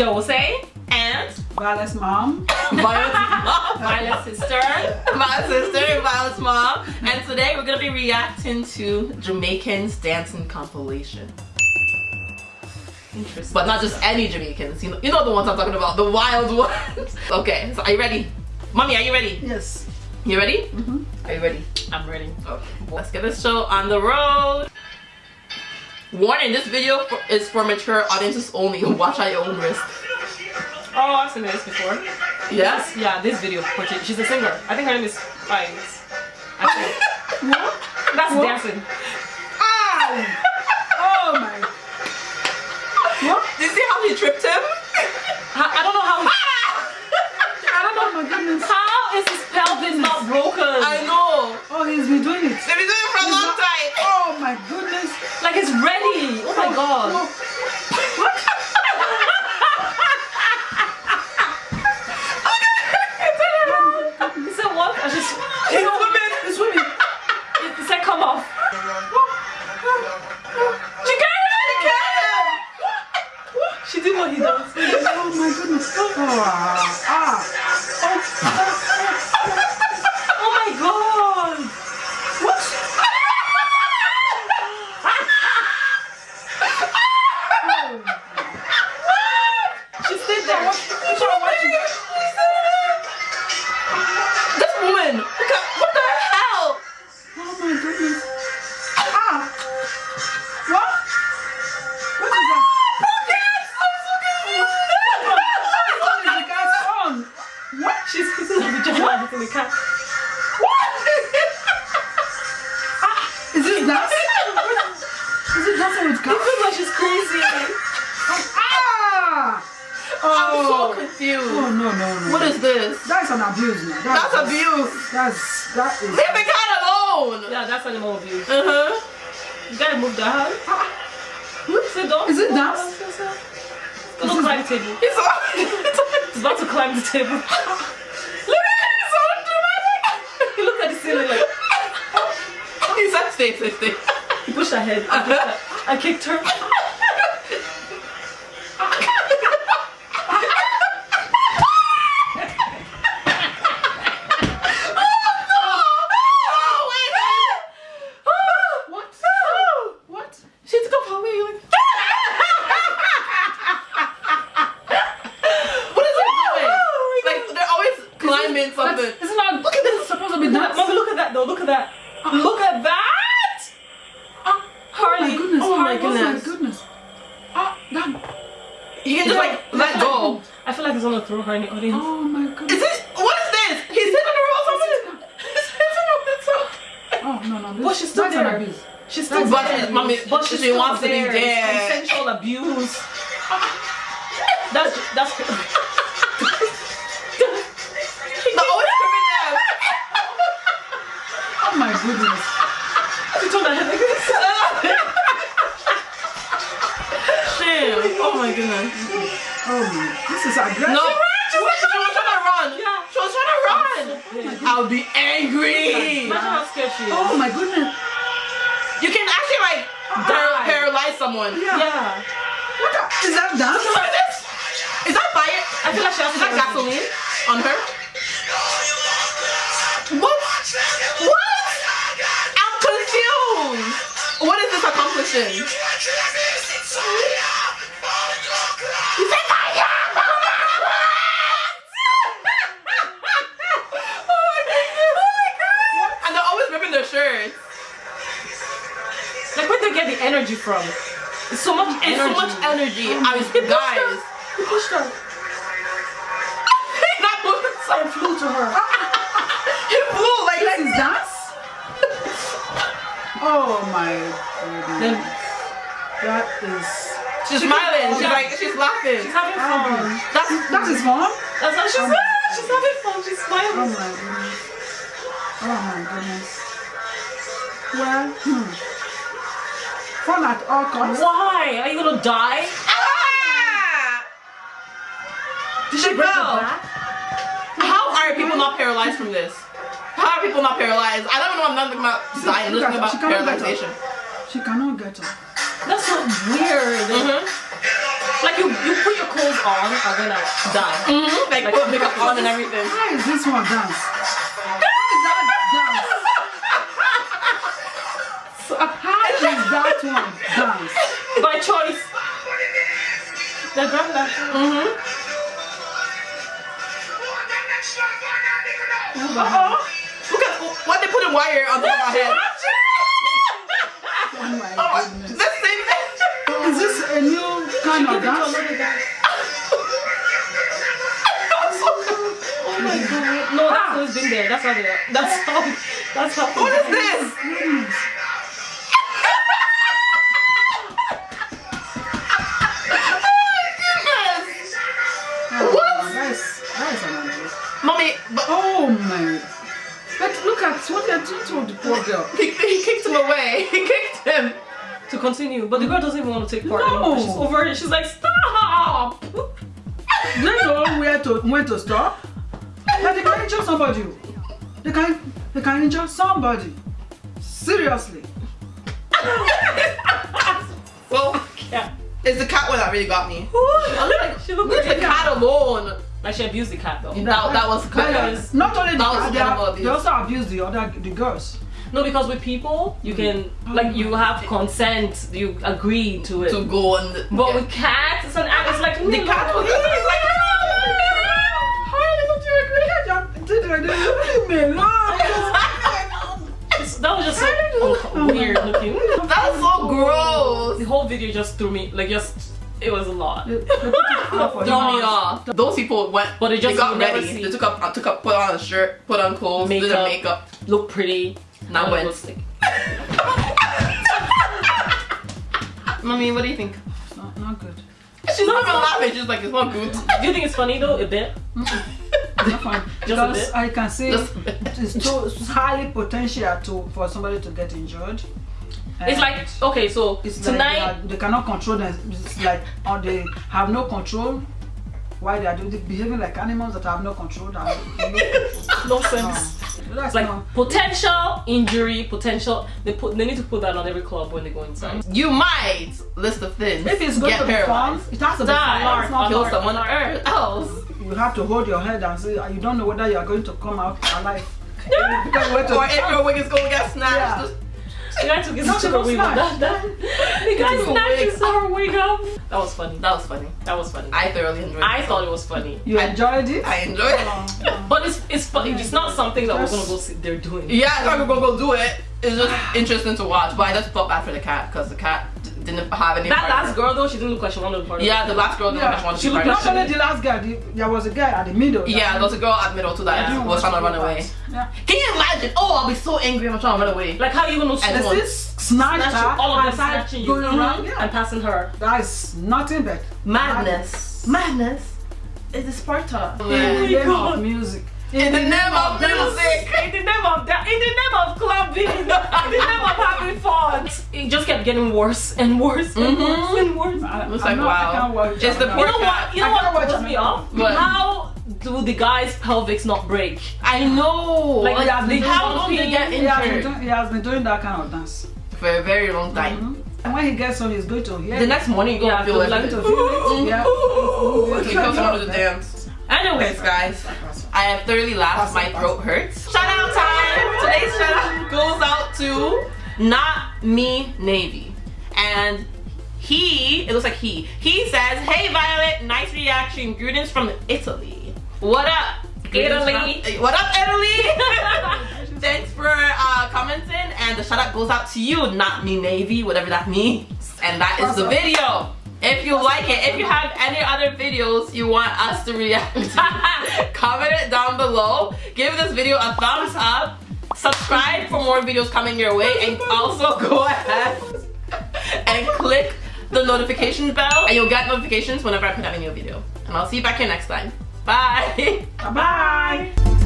Dose and Violet's mom. Violet's mom. Violet's sister. My sister, Violet's mom. And today we're gonna be reacting to Jamaicans dancing compilation. Interesting. But not just any Jamaicans. You know, you know the ones I'm talking about, the wild ones. okay, so are you ready? Mommy, are you ready? Yes. You ready? Mm-hmm. Are you ready? I'm ready. Okay, let's get this show on the road. Warning, this video is for mature audiences only. Watch at your own risk. Oh, I've seen this before. Yes? Yeah, this video. portray- She's a singer. I think her name is Vines. What? That's What? dancing. Ow! Oh my. What? Did you see how he tripped him? I, I don't know how. Ah! I don't know. Oh my goodness. How is his pelvis not broken? I know. Oh, he's been doing it. Oh, ah. Oh my god. What? She stayed there. That's what I'm kissing in the cat. Is this dance? Is it dancing with It gas? feels like she's crazy. Ah! I'm so Oh. confused. Oh no no no. What is this? That's an abuse, man. That's abuse. That's that is. Leave the cat alone. Yeah, that's animal abuse. Uh-huh. You gotta move the hand. Sit down. Is it dance? Go to climb the table. He's so, about to climb the table. Look at him, he's so dramatic. he looked at the ceiling like He said stay, stay, stay. he pushed her head. I, pushed her. I kicked her. Oh, wait. What? What? She took off her wig. like- What is it doing? Oh like they're always climbing something. That's, it's not. Look at this. It's supposed to be dance. Mommy, look at that though. Look at that. Look at that. Oh Harley. my goodness. Oh my Oh goodness. my goodness. Ah, that. You can just like let go. I feel like he's gonna throw her in the audience. Oh my goodness. Is goodness. it? What is this? He's hitting her or something? He's hitting her with something. Oh no no. This, But she's still that's there. abuse. She's still But there. she's- mommy, but she's she still wants to be there. It's there. Consensual abuse. That's that's. Goodness. She turned her head like this. Damn. Oh my goodness. Oh my. This is aggressive. No. She was, she was trying to run. Yeah. She was trying to run. I'll be angry. Imagine how scared she is. Oh my goodness. You can actually like par- paralyze someone. Yeah. Yeah. What the, is that dance? What is this? Is that fire? I feel like she has Is that gasoline on her? What? What? Is this accomplishing? You said fire! Oh my goodness. Oh my god. And they're always ripping their shirts. Like where they get the energy from? It's so much It's energy. so much energy. Oh I was guys. He pushed her That was so and flew to her. Oh my Then goodness. That is. she's smiling. She's like she's laughing. she's having fun. That's That is fun. That's how she's she's having fun. She's smiling. Oh my goodness. Oh my goodness. Well, hmm. Fun at all costs. Why? Are you gonna die? ah! Did she break her back? How are people not paralyzed from this? How are people not paralyzed? I don't know. I'm not thinking about dying. I'm Look just thinking at her. about She cannot get up. paralyzation. She cannot get up. That's so weird. Mhm. Like you, you put your clothes on are gonna die. Mm-hmm. Like, Like, put makeup on and everything. How is this one dance? How is that dance? How is that one dance? By choice. The grandma. Mm-hmm. Uh-oh. Look at what they put in wire on top of my head. Oh my Oh, goodness. the same thing. Oh, is this a new kind of dance? Oh my god. No, that's always been there. That's how they are. That's how. That's how. What is this? Oh, What? That is, that is an amazing. Mommy, but Oh my. But look at what they're doing to the poor girl. he, he kicked him away. He kicked him. To continue, but the girl doesn't even want to take part. No. anymore. She's over it. She's like, stop. They know where to when to stop. But they can injure somebody. They can they can injure somebody. Seriously. Well, Yeah. it's the cat one that really got me. she looked Leave like the cat alone. Like she abused the cat though. That, that was kind But, uh, not only the that was cat, they, are- they also abused the other the girls. No, because with people, you can like you have consent, you agree to it. to go and. but yeah. with cats, it's an act. It's like the cat was. Like, How don't you agree? Did I leave me alone? It's- that was just so un- weird looking. That's so gross. The whole video just threw me like just it was a lot. They- they put it out for Throw me off. Those people went, But they just- got you never ready. see- They took up, uh, took up, put on a shirt, put on clothes, did their Makeup. makeup. Look pretty. Now Now went. lipstick. Mommy, what do you think? Not, not good. She's not even laughing. She's like, it's not good. Do you think it's funny though? A bit. Not fine. Just a because bit? I can see Just a bit. it's too it's highly potential to for somebody to get injured. It's eh? like okay, so it's tonight. like they, are, they cannot control them. It's like or they have no control. Why they are doing they behaving like animals that have no control. That no sense. No. Ah. That's like not. potential injury, potential. They put. They need to put that on every club when they go inside. Mm. You might list of things. If it's going get to be fun, paralyzed. it has to be Die. fun. It's not Kill Alert, someone alert. else. you have to hold your head and say ah, you don't know whether you are going to come out alive. because you went to Or if your wig is going to get snatched. Yeah. Just- The guy took his Not took even her wig off. That, that, the guy Took her snatched wig his her. That was funny. That was funny. That was funny. I thoroughly enjoyed I thought it was funny. you I- enjoyed it. I enjoyed it. Oh, But it's it's funny. It's not something that we're gonna go see they're doing. Yeah, I thought we were gonna go do it. It's just interesting to watch, but I just felt bad for the cat because the cat d- didn't have any. That part last girl though, she didn't look like she wanted to be part of Yeah, the last girl didn't Yeah, want to she be looked part Not only the last guy, the, there was a guy at the middle. Yeah, there was a girl at middle too that Yeah. was trying to run away. Yeah. Can you imagine? Oh, I'll be so angry. I'm trying to run away. Like how you gonna And And snatch, this snatched snatch her all of them and snatching you going around. Yeah. and passing her. That is nothing but Madness. Madness. It is Sparta. in the oh name of music. In the name of music. In the name of that, in the name of clubbing, in the name of having fun. It just kept getting worse and worse and Mhm. worse and worse. I, It's I'm like, not- wow. I can't watch It's the it. You know poor what? You know what can't watch me off? one. What? How do the guys' pelvics not break? I know. Like, Like, he has been how doing long they get He has, been injured he has been doing that kind of dance. for a very long time. Mhm. And when he gets home, he's going to hear The next morning, you go Yeah, and feel to like going to feel it. Yeah. You come to the dance. Anyways, Anyways, guys, I have thoroughly laughed. My throat hurts. Shout out time. Today's shout out goes out to Not Me Navy, and he. It looks like he. He says, "Hey Violet, nice reaction. Greetings from Italy. What up, Italy? What up, Italy? Thanks for uh, commenting, and the shout out goes out to you, Not Me Navy, whatever that means. And that is the video." If you like it, if you have any other videos you want us to react to, comment it down below. Give this video a thumbs up. Subscribe for more videos coming your way. And also go ahead and click the notification bell. And you'll get notifications whenever I put out a new video. And I'll see you back here next time. Bye. Bye.